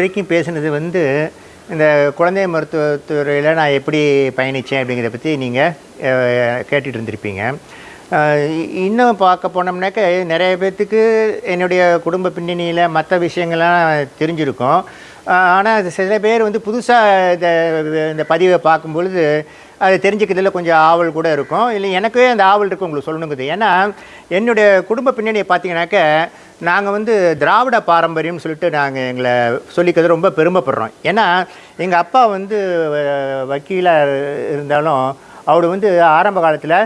வரைக்கும் பேசுனது வந்து இந்த குழந்தை மருத்துவத்துறையில் நான் எப்படி பயணித்தேன் அப்படிங்கிறத பற்றி நீங்கள் கேட்டுட்டு இருந்திருப்பீங்க. இன்னும் பார்க்க போனோம்னாக்க நிறைய பேர்த்துக்கு என்னுடைய குடும்ப பின்னணியில் மற்ற விஷயங்கள்லாம் தெரிஞ்சிருக்கும். ஆனால் சில பேர் வந்து புதுசாக இந்த இந்த பதிவை பார்க்கும் பொழுது அது தெரிஞ்சுக்கிறதுல கொஞ்சம் ஆவல் கூட இருக்கும். இல்லை எனக்கே அந்த ஆவல் இருக்கும் உங்களுக்கு சொல்லணுங்குது ஏன்னா என்னுடைய குடும்ப பின்னணியை பார்த்தீங்கன்னாக்க நாங்கள் வந்து திராவிட பாரம்பரியம்னு சொல்லிட்டு நாங்கள் எங்களை சொல்லிக்கிறது ரொம்ப பெருமைப்படுறோம். ஏன்னா எங்கள் அப்பா வந்து வக்கீலாக இருந்தாலும் அவர் வந்து ஆரம்ப காலத்தில்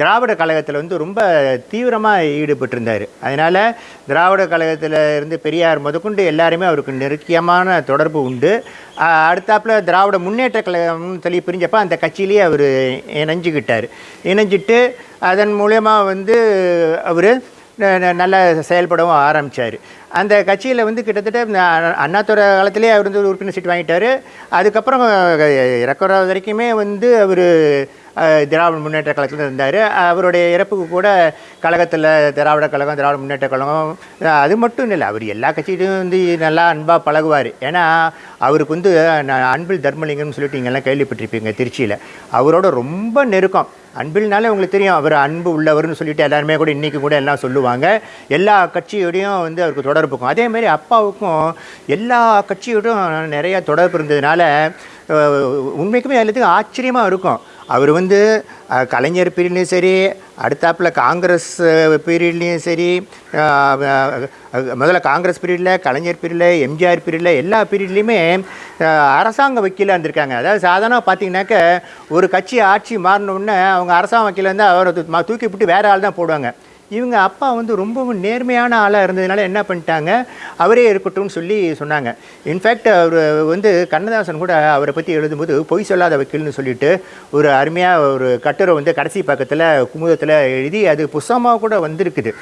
திராவிட கழகத்தில் வந்து ரொம்ப தீவிரமாக ஈடுபட்டிருந்தார். அதனால் திராவிட கழகத்தில் இருந்து பெரியார் முதற்கொண்டு எல்லாருமே அவருக்கு நெருக்கியமான தொடர்பு உண்டு. அடுத்தாப்பில் திராவிட முன்னேற்ற கழகம்னு சொல்லி பிரிஞ்சப்போ அந்த கட்சியிலேயே அவர் இணைஞ்சுக்கிட்டார் இணைஞ்சிட்டு அதன் மூலயமா வந்து அவர் நல்லா செயல்படவும் ஆரம்பித்தார் அந்த கட்சியில் வந்து கிட்டத்தட்ட அண்ணாத்துறை காலத்திலே அவர் வந்து உறுப்பினர் சீட் வாங்கிட்டார். அதுக்கப்புறம் இறக்குற வரைக்குமே வந்து அவர் திராவிட முன்னேற்ற கழகத்தில் இருந்தார். அவருடைய இறப்புக்கு கூட கழகத்தில் திராவிட கழகம் திராவிட முன்னேற்ற கழகம் அது மட்டும் இல்லை அவர் எல்லா கட்சியிலும் வந்து நல்லா அன்பாக பழகுவார். ஏன்னா அவருக்கு வந்து நான் அன்பில் தர்மலிங்கம்னு சொல்லிட்டு இங்கெல்லாம் கேள்விப்பட்டிருப்பீங்க திருச்சியில். அவரோட ரொம்ப நெருக்கம். அன்பில்னாலே உங்களுக்கு தெரியும் அவர் அன்பு உள்ளவர்னு சொல்லிட்டு எல்லாருமே கூட இன்றைக்கி கூட எல்லாம் சொல்லுவாங்க. எல்லா கட்சியோடையும் வந்து அவருக்கு தொடர்பு இருக்கும். அதேமாரி அப்பாவுக்கும் எல்லா கட்சியோடும் நிறையா தொடர்பு இருந்ததுனால உண்மைக்குமே எல்லாத்துக்கும் ஆச்சரியமாக இருக்கும். அவர் வந்து கலைஞர் பீரியட்லேயும் சரி அடுத்தாப்புல காங்கிரஸ் பீரியட்லேயும் சரி முதல்ல காங்கிரஸ் பீரியடில் கலைஞர் பீரியடில் எம்ஜிஆர் பீரியடில் எல்லா பீரியட்லேயுமே அரசாங்க வக்கீலாக இருந்திருக்காங்க. அதாவது சாதாரணமாக பார்த்தீங்கன்னாக்க ஒரு கட்சி ஆட்சி மாறினோடனே அவங்க அரசாங்க வக்கீல் அவரை தூ- தூக்கி விட்டு வேறு ஆள் தான் போடுவாங்க. இவங்க அப்பா வந்து ரொம்பவும் நேர்மையான ஆளாக இருந்ததுனால என்ன பண்ணிட்டாங்க? அவரே இருக்கட்டும்னு சொல்லி சொன்னாங்க. இன்ஃபேக்ட் அவர் வந்து கண்ணதாசன் கூட அவரை பற்றி எழுதும்போது பொய் சொல்லாத வக்கீல்னு சொல்லிட்டு ஒரு அருமையாக ஒரு கட்டுரை வந்து கடைசி பக்கத்தில் குமுதத்தில் எழுதி அது புஸ்தமாக கூட வந்திருக்குது.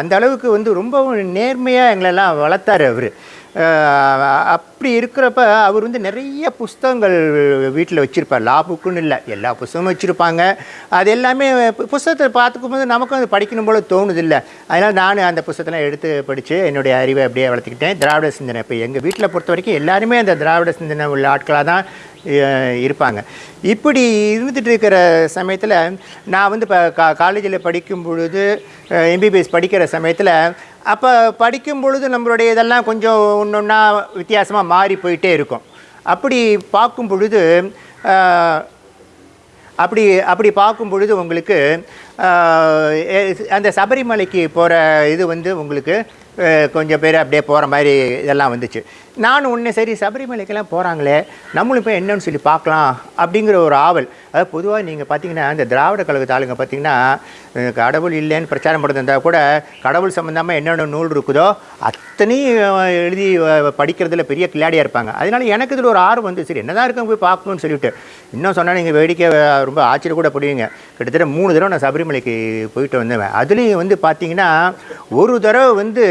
அந்த அளவுக்கு வந்து ரொம்பவும் நேர்மையாக எங்களெல்லாம் வளர்த்தாரு அவர். அப்படி இருக்கிறப்ப அவர் வந்து நிறைய புஸ்தகங்கள் வீட்டில் வச்சுருப்பார். லா புக்குன்னு இல்லை. எல்லா புஸ்தகமும் வச்சுருப்பாங்க. அது எல்லாமே புஸ்தகத்தை புஸ்தகத்தை பார்த்துக்கும்போது நமக்கும் அது படிக்கணும் போல தோணுது இல்லை அதனால் நான் அந்த புஸ்தகத்தெல்லாம் எடுத்து படித்து என்னுடைய அறிவை அப்படியே வளர்த்துக்கிட்டேன். திராவிட சிந்தனை. இப்போ எங்கள் வீட்டில் பொறுத்த வரைக்கும் எல்லாருமே அந்த திராவிட சிந்தனை உள்ள ஆட்களாக தான் இருப்பாங்க. இப்படி இருந்துகிட்டு இருக்கிற சமயத்தில் நான் வந்து இப்போ கா காலேஜில் படிக்கும் பொழுது எம்பிபிஎஸ் படிக்கிற சமயத்தில் அப்போ படிக்கும் பொழுது நம்மளுடைய இதெல்லாம் கொஞ்சம் ஒன்று ஒன்றா வித்தியாசமாக மாறி போயிட்டே இருக்கும். அப்படி பார்க்கும் பொழுது அப்படி அப்படி பார்க்கும் பொழுது உங்களுக்கு அந்த சபரிமலைக்கு போகிற இது வந்து உங்களுக்கு கொஞ்சம் பேர் அப்படியே போகிற மாதிரி இதெல்லாம் வந்துச்சு. நானும் ஒன்று சரி சபரிமலைக்கெல்லாம் போகிறாங்களே நம்மளும் போய் என்னன்னு சொல்லி பார்க்கலாம் அப்படிங்கிற ஒரு ஆவல். அதாவது பொதுவாக நீங்கள் பார்த்தீங்கன்னா இந்த திராவிட கழகத்து ஆளுங்க பார்த்தீங்கன்னா கடவுள் இல்லைன்னு பிரச்சாரம் பண்ணுறதா கூட கடவுள் சம்மந்தமாக என்னென்ன நூல் இருக்குதோ அத்தனையும் எழுதி படிக்கிறதுல பெரிய கிளாடியாக இருப்பாங்க. அதனால எனக்கு இதில் ஒரு ஆர்வம் வந்து சரி என்னதான் இருக்கும் போய் பார்க்கணும்னு சொல்லிட்டு. இன்னும் சொன்னால் நீங்கள் வேடிக்கை ரொம்ப ஆச்சரிய கூட படுவீங்க. கிட்டத்தட்ட மூணு தடவை நான் சபரி சபரிமலைக்கு போயிட்டு வந்தேன் அதுலேயும் வந்து பார்த்தீங்கன்னா ஒரு தடவை வந்து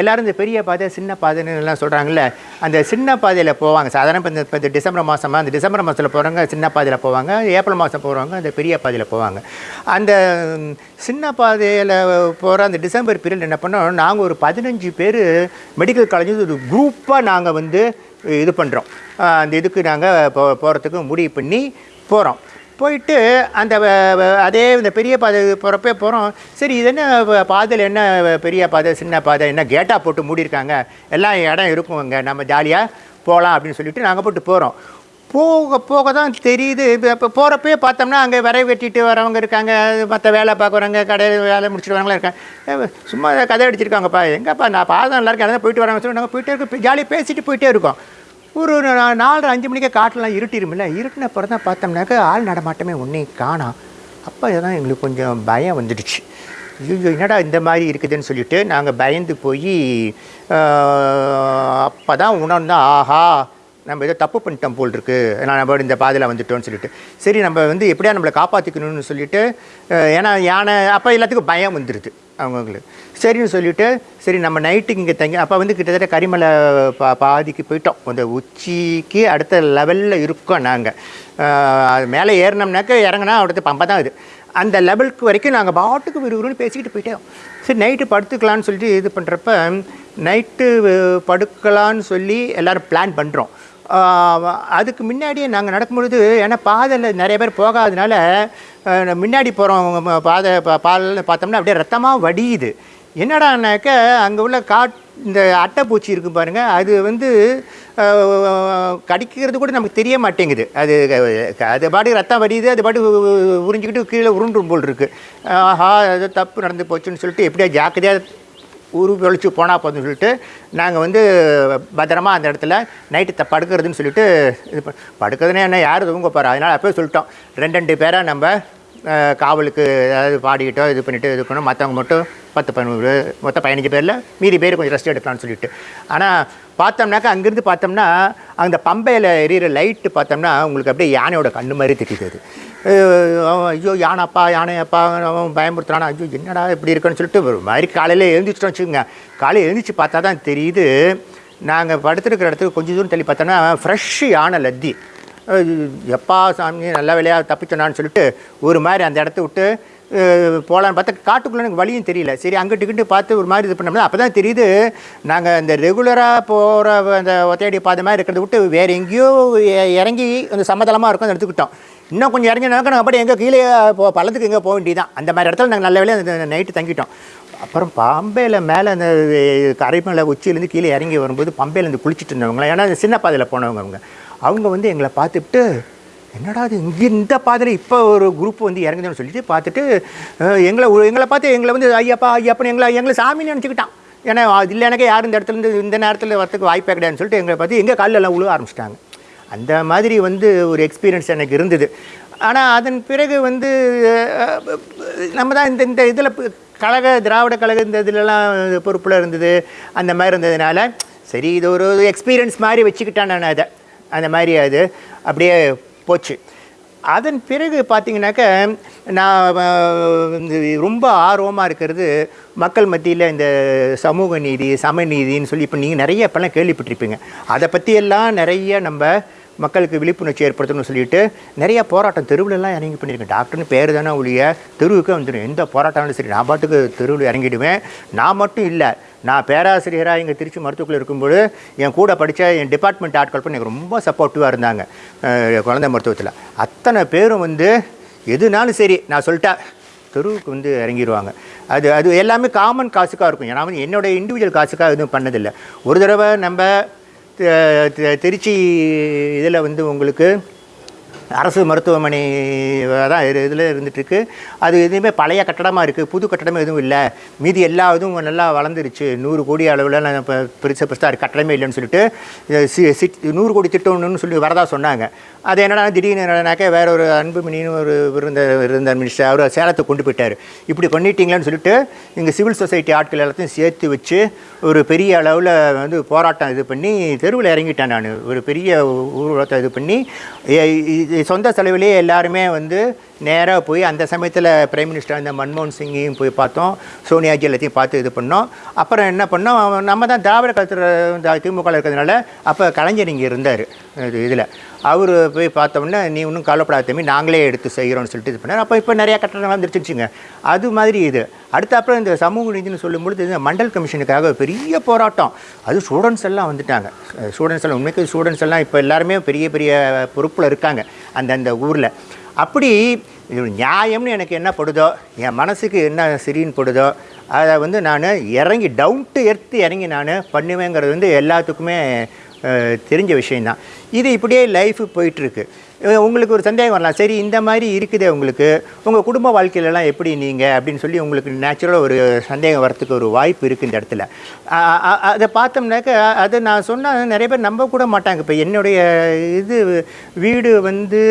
எல்லோரும் இந்த பெரிய பாதை சின்ன பாதைன்னு எல்லாம் சொல்கிறாங்கல்ல அந்த சின்ன பாதையில் போவாங்க. சாதாரண இப்போ இந்த இப்போ இந்த டிசம்பர் மாதமாக அந்த டிசம்பர் மாதத்தில் போகிறவங்க சின்ன பாதையில் போவாங்க ஏப்ரல் மாதம் போகிறவங்க அந்த பெரிய பாதையில் போவாங்க. அந்த சின்ன பாதையில் போகிற அந்த டிசம்பர் பீரியட் என்ன பண்ணோம் நாங்கள் ஒரு பதினஞ்சு பேர் மெடிக்கல் காலேஜ் ஒரு குரூப்பாக நாங்கள் வந்து இது பண்ணுறோம் அந்த இதுக்கு நாங்கள் போ போகிறதுக்கு முடிவு பண்ணி போகிறோம் போயிட்டு அந்த அதே இந்த பெரிய பாதை போகிறப்பே போகிறோம் சரி இது என்ன பாதையில் என்ன பெரிய பாதை சின்ன பாதை என்ன கேட்டாக போட்டு மூடியிருக்காங்க. எல்லாம் இடம் இருக்கும் அங்கே நம்ம ஜாலியாக போகலாம் அப்படின்னு சொல்லிட்டு நாங்கள் போட்டு போகிறோம் போக போக தான் தெரியுது. இப்போ இப்போ போகிறப்பே பார்த்தோம்னா அங்கே விரை வெட்டிட்டு வரவங்க இருக்காங்க. மற்ற வேலை பார்க்குறவங்க கடையில் வேலை முடிச்சுட்டு வரவங்களாம் இருக்காங்க சும்மா கதை அடிச்சிருக்காங்கப்பா. எங்கப்பா? நான் பாதம் நல்லா இருக்கேன். அதான் போயிட்டு வரவங்க சொல்லி நாங்கள் போயிட்டே இருக்கோம். ஜாலியாக பேசிட்டு போயிட்டே இருக்கோம். ஒரு நாலரை அஞ்சு மணிக்கே காட்டெலாம் இருட்டிருமில்ல. இருட்டின பிறகு தான் பார்த்தோம்னாக்க ஆள் நடமாட்டமே ஒன்றையும் காணோம் அப்போ தான் எங்களுக்கு கொஞ்சம் பயம் வந்துடுச்சு. ஐயோ என்னடா இந்த மாதிரி இருக்குதுன்னு சொல்லிட்டு நாங்கள் பயந்து போய் அப்போ தான் உணர்ந்தோம் ஆஹா நம்ம ஏதோ தப்பு பண்ணிட்டோம் போல் இருக்கு நம்ம இந்த பாதையில் வந்துட்டோம்னு சொல்லிட்டு. சரி நம்ம வந்து எப்படியா நம்மளை காப்பாற்றிக்கணும்னு சொல்லிட்டு ஏன்னா யானை அப்போ எல்லாத்துக்கும் பயம் வந்துடுது அவங்களுக்கு. சரின்னு சொல்லிவிட்டு சரி நம்ம நைட்டுக்கு இங்கே தங்கி அப்போ வந்து கிட்டத்தட்ட கரிமலை பா பாதிக்கு போயிட்டோம். அந்த உச்சிக்கு அடுத்த லெவலில் இருக்கோம் நாங்கள் அது மேலே ஏறினோம்னாக்க இறங்கினா அடுத்த பம்பை தான் இது. அந்த லெவலுக்கு வரைக்கும் நாங்கள் பாட்டுக்கு விறுவிறுன்னு பேசிக்கிட்டு போயிட்டோம். சரி நைட்டு படுத்துக்கலான்னு சொல்லிட்டு இது பண்ணுறப்ப நைட்டு படுக்கலான்னு சொல்லி எல்லோரும் பிளான் பண்ணுறோம் அதுக்கு முன்னாடியே நாங்கள் நடக்கும்பொழுது ஏன்னா பாதையில் நிறைய பேர் போகாதனால முன்னாடி போகிறவங்க பாதை பா- பார்த்தோம்னா அப்படியே ரத்தமாக வடியுது. என்னடானாக்க அங்கே உள்ள காட் இந்த அட்டைப்பூச்சி இருக்கும் பாருங்கள் அது வந்து கடிக்கிறது கூட நமக்கு தெரிய மாட்டேங்குது. அது அது பாட்டு ரத்தம் வடியுது அது பாட்டு உறிஞ்சிக்கிட்டு கீழே உருண்டும் போல் இருக்குது ஆஹா அது தப்பு நடந்து போச்சுன்னு சொல்லிட்டு எப்படியா ஜாக்கிரதையாக ஊரு கழிச்சு போனால் போதும்னு சொல்லிட்டு நாங்கள் வந்து பத்திரமா அந்த இடத்துல நைட்டு த படுக்கிறதுன்னு சொல்லிட்டு இது படுக்கிறதுனே என்ன யார் தூங்க போகிறா அதனால் அப்போயே சொல்லிட்டோம். ரெண்டு ரெண்டு பேராக நம்ம காவலுக்கு ஏதாவது பாடிக்கிட்டோ இது பண்ணிவிட்டு இது பண்ணோம். மற்றவங்க மட்டும் பத்து பதினோரு மொத்தம் பதினஞ்சு பேரில் மீதி பேர் கொஞ்சம் ரெஸ்ட் எடுக்கலாம்னு சொல்லிட்டு. ஆனால் பார்த்தோம்னாக்கா அங்கேருந்து பார்த்தோம்னா அந்த பம்பையில் எரியிற லைட்டு பார்த்தோம்னா உங்களுக்கு அப்படியே யானையோட கண்ணு மாதிரி தெரியுது அவன் ஐயோ யானைப்பா யானையப்பா அவன் பயமுறுத்துறானா ஐயோ என்னடா இப்படி இருக்குன்னு சொல்லிட்டு ஒரு மாதிரி காலையில் எழுந்திரிச்சிட்டோம் வச்சுக்கோங்க. காலையில் எழுந்திரிச்சு பார்த்தா தான் தெரியுது நாங்கள் படுத்துருக்கிற இடத்துக்கு கொஞ்சம் தூரம் தள்ளி பார்த்தோன்னா ஃப்ரெஷ்ஷு யானை லத்தி. எப்பா சாமி நல்ல வேலையாக தப்பிச்சோனான்னு சொல்லிட்டு ஒரு மாதிரி அந்த இடத்த விட்டு போகலான்னு பார்த்தா காட்டுக்குள்ளே எனக்கு வழியும் தெரியல. சரி அங்கிட்டு இங்கிட்டு பார்த்து ஒரு மாதிரி இது பண்ணோம்னா அப்போ தான் தெரியுது நாங்கள் அந்த ரெகுலராக போகிற அந்த ஒத்தையடி பாதை மாதிரி இருக்கிறத விட்டு வேறு எங்கேயோ இறங்கி அந்த சமதளமாக இருக்கும் அதை எடுத்துக்கிட்டோம். இன்னும் கொஞ்சம் இறங்கினாக்க நாங்கள் அப்படி எங்கே கீழே போ பள்ளத்துக்கு எங்கே போக வேண்டியதான் அந்த மாதிரி இடத்துல நாங்கள் நல்ல வேலையாக அந்த நைட்டு தங்கிட்டோம். அப்புறம் பம்பையில் மேலே அந்த கரைமலை உச்சியிலேருந்து கீழே இறங்கி வரும்போது பம்பையிலேருந்து குளிச்சுட்டு இருந்தவங்க ஏன்னா அந்த சின்ன பாதையில் போனவங்க அவங்க. அவங்க வந்து எங்களை பார்த்துட்டு என்னடா இது இங்கே இந்த பாதையில் இப்போ ஒரு குரூப் வந்து இறங்குதுன்னு சொல்லிட்டு பார்த்துட்டு எங்களை எங்களை பார்த்து எங்களை வந்து ஐயப்பா ஐயப்பன்னு எங்களை எங்களை சாமின்னு நினச்சிக்கிட்டான். ஏன்னா அது இல்லை எனக்கு யாரும் இந்த இடத்துல இருந்து இந்த நேரத்தில் வரத்துக்கு வாய்ப்பே கிடையாதுன்னு சொல்லிட்டு எங்களை பார்த்து எங்கள் காலில் எல்லாம் உழுவ ஆரம்பிச்சிட்டாங்க. அந்த மாதிரி வந்து ஒரு எக்ஸ்பீரியன்ஸ் எனக்கு இருந்தது. ஆனால் அதன் பிறகு வந்து நம்ம தான் இந்த இந்த இதில் கழக திராவிட கழக இந்த இதிலலாம் பொறுப்பில் இருந்தது அந்த மாதிரி இருந்ததுனால சரி இது ஒரு எக்ஸ்பீரியன்ஸ் மாதிரி வச்சுக்கிட்டேன் நான் அதை. அந்த மாதிரி அது அப்படியே போச்சு. அதன் பிறகு பார்த்திங்கனாக்க நான் ரொம்ப ஆர்வமாக இருக்கிறது மக்கள் மத்தியில் இந்த சமூக நீதி சமநீதின்னு சொல்லி இப்போ நீங்கள் நிறைய இப்போல்லாம் கேள்விப்பட்டிருப்பீங்க. அதை பற்றியெல்லாம் நிறைய நம்ம மக்களுக்கு விழிப்புணர்ச்சி ஏற்படுத்தணும்னு சொல்லிட்டு நிறைய போராட்டம் தெருவிலலாம் இறங்கி பண்ணியிருக்கேன். டாக்டர்னு பேர் தானே ஒழிய தெருவுக்கு வந்துடும் எந்த போராட்டம்னாலும் சரி நான் பாட்டுக்கு தெருவில் இறங்கிடுவேன். நான் மட்டும் இல்லை நான் பேராசிரியராக இங்கே திருச்சி மருத்துவக்குள்ள இருக்கும்போது என் கூட படித்த என் டிபார்ட்மெண்ட் ஆட்கள் பண்ணி எனக்கு ரொம்ப சப்போர்ட்டிவாக இருந்தாங்க. குழந்தை மருத்துவத்தில். அத்தனை பேரும் வந்து எதுனாலும் சரி நான் சொல்லிட்டேன் தெருவுக்கு வந்து இறங்கிடுவாங்க அது அது எல்லாமே காமன் காசுக்காக இருக்கும். ஏன்னா வந்து என்னோடய இண்டிவிஜுவல் காசுக்காக எதுவும் பண்ணதில்லை. ஒரு தடவை நம்ம திருச்சி இதில் வந்து உங்களுக்கு அரசு மருத்துவமனை தான் இதில் இருந்துகிட்ருக்கு அது எதுவுமே பழைய கட்டடமாக இருக்குது புது கட்டடமே எதுவும் இல்லை. மீதி எல்லா இதுவும் நல்லா வளர்ந்துருச்சு. நூறு கோடி அளவில் நான் இப்போ பெருசாக பெருசாக கட்டடமே இல்லைன்னு சொல்லிட்டு சி சி- நூறு கோடி திட்டம்னு சொல்லி வரதா சொன்னாங்க. அது என்னடா திடீர்னு என்னன்னாக்க வேற ஒரு அன்புமணின்னு ஒரு இருந்த இருந்த மினிஸ்டர் அவர் சேலத்தை கொண்டு போயிட்டார். இப்படி பண்ணிட்டீங்களான்னு சொல்லிட்டு இங்கே சிவில் சொசைட்டி ஆட்கள் எல்லாத்தையும் சேர்த்து வச்சு ஒரு பெரிய அளவில் வந்து போராட்டம் இது பண்ணி தெருவில் இறங்கிட்டேன் நான். ஒரு பெரிய ஊர்வலத்தை இது பண்ணி சொந்த செலவிலே எல்லாருமே வந்து நேராக போய் அந்த சமயத்தில் பிரைம் மினிஸ்டர் அந்த மன்மோகன் சிங்கையும் போய் பார்த்தோம். சோனியாஜி எல்லாத்தையும் பார்த்து இது பண்ணோம். அப்புறம் என்ன பண்ணோம்? நம்ம தான் திராவிட கருத்து திமுக இருக்கிறதுனால அப்போ கலைஞர் இங்கே இருந்தார் இது இதில். அவர் போய் பார்த்தோம்னா நீ ஒன்றும் கவலைப்படாத தம்பி நாங்களே எடுத்து செய்கிறோம்னு சொல்லிட்டு இது பண்ணார். அப்போ இப்போ நிறையா கட்டணம் வந்துருச்சுங்க அது மாதிரி இது. அடுத்த அப்புறம் இந்த சமூக நீதினு சொல்லும்பொழுது இந்த மண்டல் கமிஷனுக்காக பெரிய போராட்டம். அது ஸ்டூடெண்ட்ஸ் எல்லாம் வந்துட்டாங்க. ஸ்டூடெண்ட்ஸ் எல்லாம் உண்மைக்கு ஸ்டூடெண்ட்ஸ் எல்லாம் இப்போ எல்லாருமே பெரிய பெரிய பொறுப்பில் இருக்காங்க அந்தந்த ஊரில். அப்படி இது நியாயம்னு எனக்கு என்ன படுதோ என் மனசுக்கு என்ன சரின்னு படுதோ அதை வந்து நான் இறங்கி டவுன் டு எர்த்து இறங்கி நான் பண்ணுவேங்கிறது வந்து எல்லாத்துக்குமே தெரிஞ்ச விஷயந்தான் இது இப்படியே லைஃப் போயிட்டுருக்கு. உங்களுக்கு ஒரு சந்தேகம் வரலாம். சரி இந்த மாதிரி இருக்குதே உங்களுக்கு. உங்கள் குடும்ப வாழ்க்கையிலலாம் எப்படி நீங்கள் அப்படின்னு சொல்லி உங்களுக்கு நேச்சுரலாக ஒரு சந்தேகம் வரத்துக்கு ஒரு வாய்ப்பு இருக்குது இந்த இடத்துல. அதை பார்த்தோம்னாக்க அதை நான் சொன்னால் நிறைய பேர் நம்ப கூட மாட்டாங்க. இப்போ என்னுடைய இது வீடு வந்து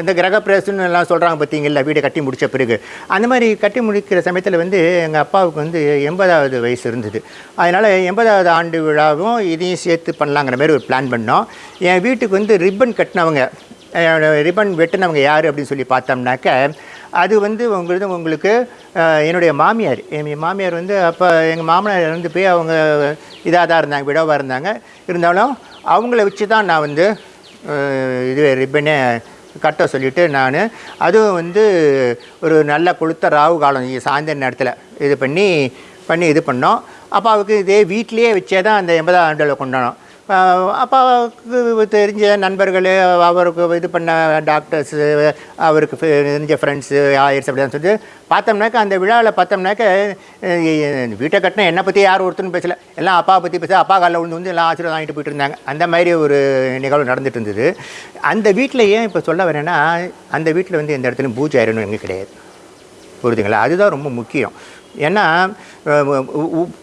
இந்த கிரகப்பிரவேசம்னு எல்லாம் சொல்கிறாங்க பார்த்தீங்களா வீடை கட்டி முடித்த பிறகு. அந்த மாதிரி கட்டி முடிக்கிற சமயத்தில் வந்து எங்கள் அப்பாவுக்கு வந்து எண்பதாவது வயசு இருந்தது. அதனால் எண்பதாவது ஆண்டு விழாவும் இதையும் சேர்த்து பண்ணலாங்கிற மாதிரி ஒரு பிளான் பண்ணோம். என் வீட்டுக்கு வந்து ரிப்பன் கட்டினவங்க ரிப்பன் வெட்டினவங்க யார் அப்படின்னு சொல்லி பார்த்தோம்னாக்க அது வந்து உங்களுக்கு உங்களுக்கு என்னுடைய மாமியார். என் மாமியார் வந்து அப்போ எங்கள் மாமனார் இருந்து போய் அவங்க இதாக தான் இருந்தாங்க விடவாக இருந்தாங்க. இருந்தாலும் அவங்கள வச்சு தான் நான் வந்து இது ரிப்பனே கட்ட சொல்லிவிட்டு நான் அதுவும் வந்து ஒரு நல்ல கொளுத்த ராவு காலம் சாயந்தர நேரத்தில் இது பண்ணி பண்ணி இது பண்ணோம். அப்போ அவருக்கு இதே வீட்டிலேயே வச்சே தான் அந்த எண்பதாம் ஆண்டில் கொண்டாடணும் அப்போ அப்பாவுக்கு தெரிஞ்ச நண்பர்கள் அவருக்கு இது பண்ண டாக்டர்ஸு அவருக்கு தெரிஞ்ச ஃப்ரெண்ட்ஸு ஆயிரஸ் அப்படிதான் சொல்லி பார்த்தோம்னாக்க அந்த விழாவில் பார்த்தோம்னாக்க வீட்டை கட்டின என்னை பற்றி யாரும் ஒருத்தரும் பேசல. எல்லாம் அப்பா பற்றி பேச அப்பா காலில் விழுந்து வந்து எல்லாம் ஆசீர்வாதம் வாங்கிட்டு போயிட்டு இருந்தாங்க. அந்த மாதிரி ஒரு நிகழ்வு நடந்துட்டு இருந்தது. அந்த வீட்டில் ஏன் இப்போ சொல்ல வரேன்னா அந்த வீட்டில் வந்து எந்த இடத்துலையும் பூஜை ஆயிரணும் எங்கே கிடையாது. புரிதுங்களா அதுதான் ரொம்ப முக்கியம். ஏன்னா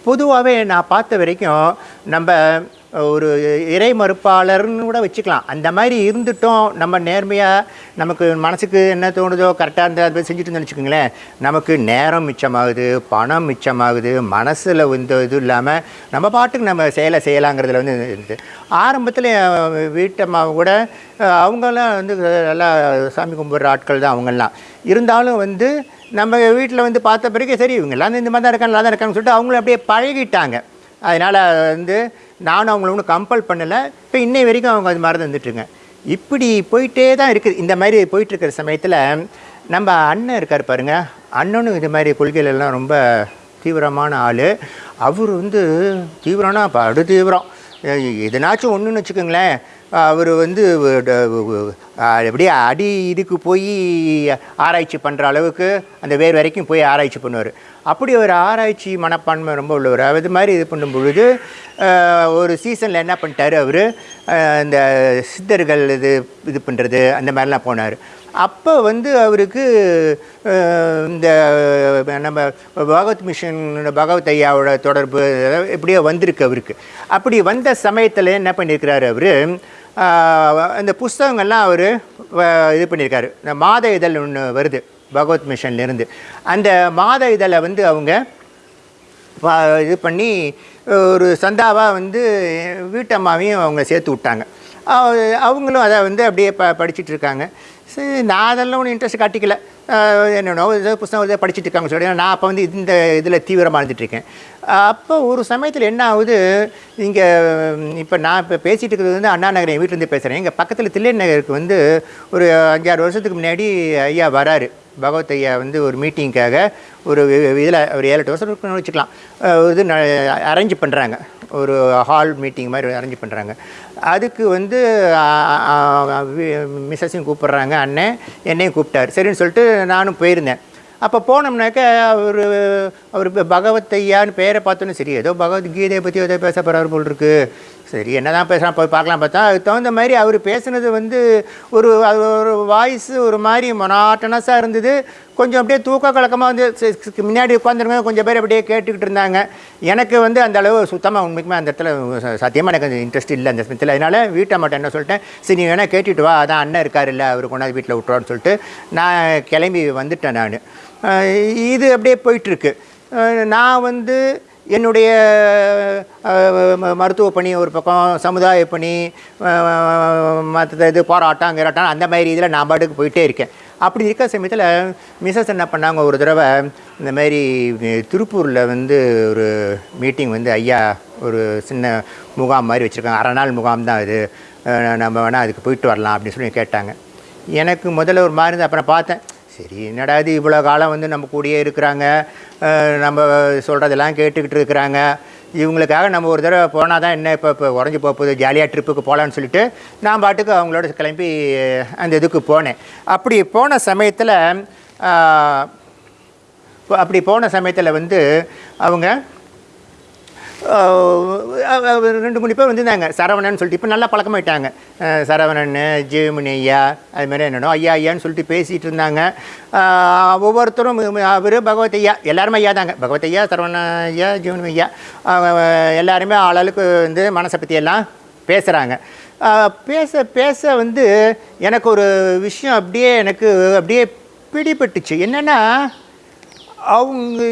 பொதுவாகவே நான் பார்த்த வரைக்கும் நம்ம ஒரு இறை மறுப்பாளர்னு கூட வச்சுக்கலாம். அந்த மாதிரி இருந்துட்டோம் நம்ம நேர்மையாக நமக்கு மனசுக்கு என்ன தோணுதோ கரெக்டாக இருந்தால் அதை செஞ்சுட்டு வச்சுக்கோங்களேன். நமக்கு நேரம் மிச்சமாகுது பணம் மிச்சமாகுது மனசில் வந்து இது இல்லாமல் நம்ம பாட்டுக்கு நம்ம செயலை செய்யலாங்கிறதுல வந்து இருந்து ஆரம்பத்தில் வீட்டம்மா கூட அவங்கெல்லாம் வந்து நல்லா சாமி கும்பிட்ற ஆட்கள் தான் அவங்கெல்லாம். இருந்தாலும் வந்து நம்ம வீட்டில் வந்து பார்த்த பிறகு சரி இவங்கெல்லாம் இந்த மாதிரி தான் இருக்காங்க நல்லா தான் இருக்காங்கன்னு சொல்லிட்டு அவங்களும் அப்படியே பழகிட்டாங்க. அதனால் வந்து நானும் அவங்கள ஒன்றும் கம்பல் பண்ணலை. இப்போ இன்னை வரைக்கும் அவங்க அது மாதிரி வந்துட்டுருங்க இப்படி போயிட்டே தான் இருக்குது. இந்த மாதிரி போயிட்டுருக்கிற சமயத்தில் நம்ம அண்ணன் இருக்கார் பாருங்க. அண்ணனும் இது மாதிரி கொள்கைகளெல்லாம் ரொம்ப தீவிரமான ஆள். அவர் வந்து தீவிரம்னா படு தீவிரம் எதனாச்சும் ஒன்றுன்னு வச்சுக்கோங்களேன். அவர் வந்து அப்படியே அடி இதுக்கு போய் ஆராய்ச்சி பண்ணுற அளவுக்கு அந்த வேர் வரைக்கும் போய் ஆராய்ச்சி பண்ணுவார். அப்படி ஒரு ஆராய்ச்சி மனப்பான்மை ரொம்ப உள்ளவர். அது மாதிரி இது பண்ணும் பொழுது ஒரு சீசனில் என்ன பண்ணிட்டாரு அவர்? இந்த சித்தர்கள் இது இது பண்ணுறது அந்த மாதிரிலாம் போனார். அப்போ வந்து அவருக்கு இந்த நம்ம பகவத் மிஷன் பகவத் ஐயாவோட தொடர்பு எப்படியோ வந்திருக்கு அவருக்கு. அப்படி வந்த சமயத்தில் என்ன பண்ணியிருக்கிறாரு அவர் அந்த புஸ்தகங்கள்லாம் அவர் இது பண்ணியிருக்காரு இந்த மாத இதழ் ஒன்று வருது பகவத் மிஷன்லேருந்து அந்த மாத இதழை வந்து அவங்க இது பண்ணி ஒரு சந்தாவாக வந்து வீட்டம்மாவையும் அவங்க சேர்த்து விட்டாங்க. அவங்களும் அதை வந்து அப்படியே ப படிச்சுட்டு இருக்காங்க. சரி நான் அதெல்லாம் ஒன்றும் இன்ட்ரெஸ்ட் காட்டிக்கல. என்னென்னோ ஏதோ புஸ்தகம் ஏதோ படிச்சுட்டு இருக்காங்க சொல்லி நான் அப்போ வந்து இந்த இதில் தீவிரமாக இருந்துட்டுருக்கேன் அப்போ ஒரு சமயத்தில் என்ன ஆகுது? இங்கே இப்போ நான் இப்போ பேசிகிட்டு இருக்கிறது வந்து அண்ணா நகர் என் வீட்டிலேருந்து பேசுகிறேன் எங்கள் பக்கத்தில் தில்லை நகருக்கு வந்து ஒரு அஞ்சாறு வருஷத்துக்கு முன்னாடி ஐயா வராரு. பகவத் ஐயா வந்து ஒரு மீட்டிங்க்காக ஒரு இதில் ஒரு ஏழு எட்டு வருஷம் வச்சுக்கலாம். இது அரேஞ்ச் பண்ணுறாங்க ஒரு ஹால் மீட்டிங் மாதிரி அரேஞ்ச் பண்ணுறாங்க அதுக்கு வந்து மிஸ்ஸஸையும் கூப்பிட்றாங்க அண்ணன். என்னையும் கூப்பிட்டாரு. சரின்னு சொல்லிட்டு நானும் போயிருந்தேன். அப்போ போனோம்னாக்க அவர் அவர் பகவத் ஐயான்னு பேரை பார்த்தோன்னே சரி ஏதோ பகவத்கீதையை பற்றி ஏதோ பேச போகிறார் போல் இருக்குது சரி என்ன தான் பேசுகிறான் போய் பார்க்கலாம் பார்த்தா அதுக்கு தகுந்த மாதிரி அவர் பேசுனது வந்து ஒரு அது ஒரு வாய்ஸ் ஒரு மாதிரி மொனாட்டனஸாக இருந்தது. கொஞ்சம் அப்படியே தூக்க கலக்கமாக வந்து முன்னாடி உட்காந்துருங்க கொஞ்சம் பேர் அப்படியே கேட்டுக்கிட்டு இருந்தாங்க. எனக்கு வந்து அந்த அளவு சுத்தமாக உண்மைக்குமே அந்த இடத்துல சத்தியமாக எனக்கு கொஞ்சம் இன்ட்ரெஸ்ட் இல்லை அந்த சமயத்தில் அதனால் வீட்டை மட்டும் என்ன சொல்லிட்டேன் சரி நீ வேணால் கேட்டுட்டு வா அதான் அண்ணன் இருக்கார் இல்லை அவர் கொண்டாந்து வீட்டில் விட்டுருவான்னு சொல்லிட்டு நான் கிளம்பி வந்துட்டேன் நான். இது அப்படியே போயிட்டுருக்கு நான் வந்து என்னுடைய மருத்துவ பணி ஒரு பக்கம் சமுதாய பணி மற்ற இது போராட்டம் கிராட்டம் அந்த மாதிரி இதில் நான் பாட்டுக்கு போயிட்டே இருக்கேன். அப்படி இருக்க சமயத்தில் மிஸ்ஸஸ் என்ன பண்ணாங்க ஒரு தடவை இந்த மாதிரி திருப்பூரில் வந்து ஒரு மீட்டிங் வந்து ஐயா ஒரு சின்ன முகாம் மாதிரி வச்சுருக்காங்க. அரை நாள் முகாம் தான் இது நம்ம வேணால் அதுக்கு போயிட்டு வரலாம் அப்படின்னு சொல்லி கேட்டாங்க. எனக்கு முதல்ல ஒரு மாதிரி இருந்தது. அப்புறம் பார்த்தேன் சரி என்னடா இது இவ்வளோ காலம் வந்து நம்ம கூடயே இருக்கிறாங்க நம்ம சொல்கிறதெல்லாம் கேட்டுக்கிட்டு இருக்கிறாங்க. இவங்களுக்காக நம்ம ஒரு தடவை போனால் தான் என்ன இப்போ இப்போ உடஞ்சி போகுது ஜாலியாக ட்ரிப்புக்கு போகலான்னு சொல்லிட்டு நான் பாட்டுக்கு அவங்களோட கிளம்பி அந்த இதுக்கு போனேன். அப்படி போன சமயத்தில் அப்படி போன சமயத்தில் வந்து அவங்க ரெண்டு மூணு பேர் வந்திருந்தாங்க. சரவணன் சொல்லிட்டு இப்போ நல்லா பழக்கமாயிட்டாங்க. அஹ் சரவணன் ஜெயமணி ஐயா அதுமாதிரி என்னென்னோ ஐயா ஐயான்னு சொல்லிட்டு பேசிகிட்டு இருந்தாங்க. ஒவ்வொருத்தரும் அவர் பகவத் ஐயா எல்லாருமே ஐயா தாங்க. பகவத் ஐயா சரவண ஐயா ஜீவன் ஐயா எல்லாருமே ஆளாளுக்கு வந்து மனசை பற்றி எல்லாம் பேசுகிறாங்க பேச பேச வந்து எனக்கு ஒரு விஷயம் அப்படியே எனக்கு அப்படியே பிடிபட்டுச்சு. என்னென்னா அவங்க